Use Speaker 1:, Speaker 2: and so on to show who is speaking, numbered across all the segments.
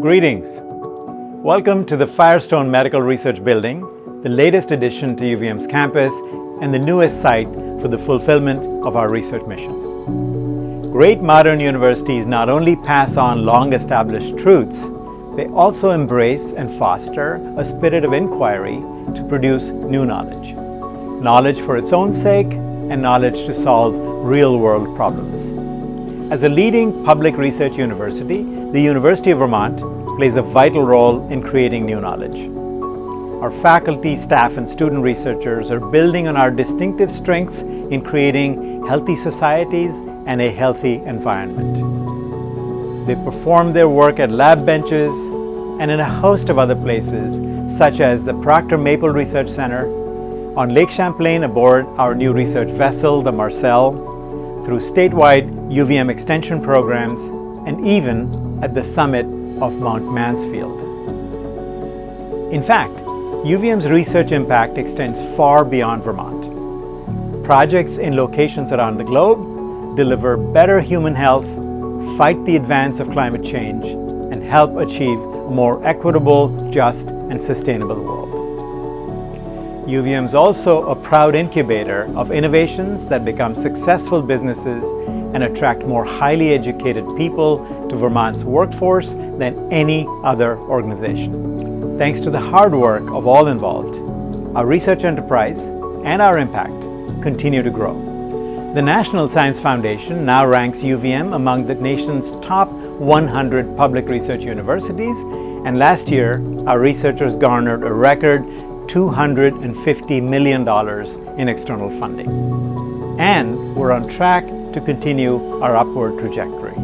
Speaker 1: Greetings. Welcome to the Firestone Medical Research Building, the latest addition to UVM's campus and the newest site for the fulfillment of our research mission. Great modern universities not only pass on long-established truths, they also embrace and foster a spirit of inquiry to produce new knowledge. Knowledge for its own sake and knowledge to solve real-world problems. As a leading public research university, the University of Vermont plays a vital role in creating new knowledge. Our faculty, staff, and student researchers are building on our distinctive strengths in creating healthy societies and a healthy environment. They perform their work at lab benches and in a host of other places, such as the Proctor Maple Research Center, on Lake Champlain aboard our new research vessel, the Marcelle, through statewide UVM extension programs, and even at the summit of Mount Mansfield. In fact, UVM's research impact extends far beyond Vermont. Projects in locations around the globe deliver better human health, fight the advance of climate change, and help achieve a more equitable, just, and sustainable world. UVM is also a proud incubator of innovations that become successful businesses and attract more highly educated people to Vermont's workforce than any other organization. Thanks to the hard work of all involved, our research enterprise and our impact continue to grow. The National Science Foundation now ranks UVM among the nation's top 100 public research universities, and last year, our researchers garnered a record $250 million in external funding. And we're on track to continue our upward trajectory.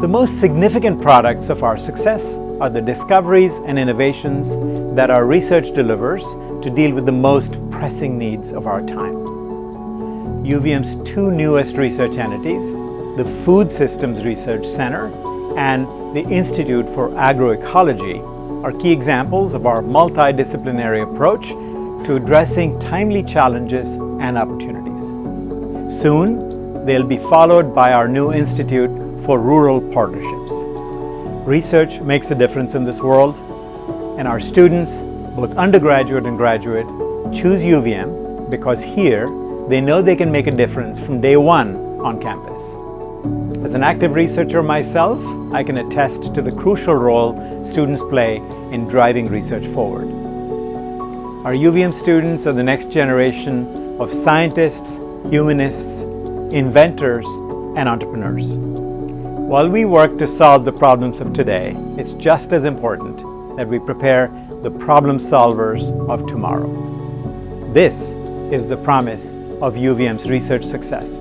Speaker 1: The most significant products of our success are the discoveries and innovations that our research delivers to deal with the most pressing needs of our time. UVM's two newest research entities, the Food Systems Research Center and the Institute for Agroecology, are key examples of our multidisciplinary approach to addressing timely challenges and opportunities. Soon, they'll be followed by our new Institute for Rural Partnerships. Research makes a difference in this world, and our students, both undergraduate and graduate, choose UVM because here they know they can make a difference from day one on campus. As an active researcher myself, I can attest to the crucial role students play in driving research forward. Our UVM students are the next generation of scientists, humanists, inventors, and entrepreneurs. While we work to solve the problems of today, it's just as important that we prepare the problem solvers of tomorrow. This is the promise of UVM's research success.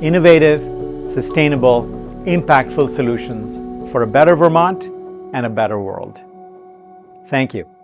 Speaker 1: Innovative, sustainable, impactful solutions for a better Vermont and a better world. Thank you.